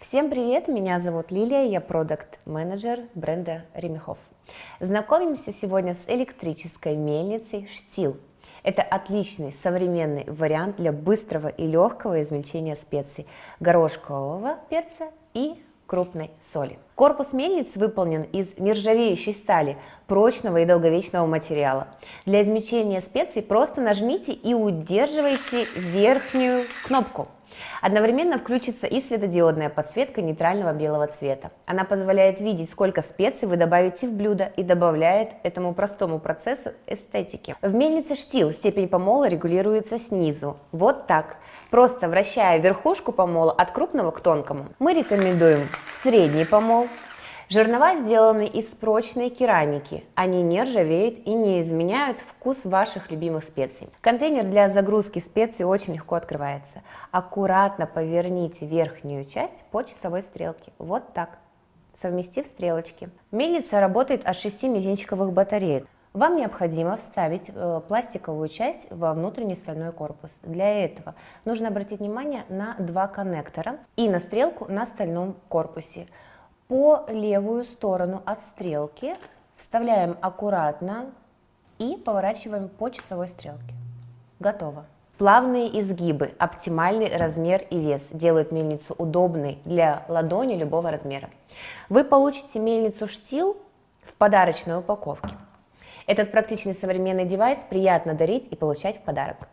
Всем привет, меня зовут Лилия, я продукт-менеджер бренда Ремехов. Знакомимся сегодня с электрической мельницей Штил. Это отличный современный вариант для быстрого и легкого измельчения специй, горошкового перца и крупной соли. Корпус мельниц выполнен из нержавеющей стали, прочного и долговечного материала. Для измельчения специй просто нажмите и удерживайте верхнюю кнопку. Одновременно включится и светодиодная подсветка нейтрального белого цвета. Она позволяет видеть, сколько специй вы добавите в блюдо и добавляет этому простому процессу эстетики. В мельнице штил степень помола регулируется снизу. Вот так. Просто вращая верхушку помола от крупного к тонкому. Мы рекомендуем средний помол, Жернова сделаны из прочной керамики. Они не ржавеют и не изменяют вкус ваших любимых специй. Контейнер для загрузки специй очень легко открывается. Аккуратно поверните верхнюю часть по часовой стрелке. Вот так, совместив стрелочки. Мельница работает от 6 мизинчиковых батареек. Вам необходимо вставить э, пластиковую часть во внутренний стальной корпус. Для этого нужно обратить внимание на два коннектора и на стрелку на стальном корпусе по левую сторону от стрелки, вставляем аккуратно и поворачиваем по часовой стрелке. Готово. Плавные изгибы, оптимальный размер и вес делают мельницу удобной для ладони любого размера. Вы получите мельницу штил в подарочной упаковке. Этот практичный современный девайс приятно дарить и получать в подарок.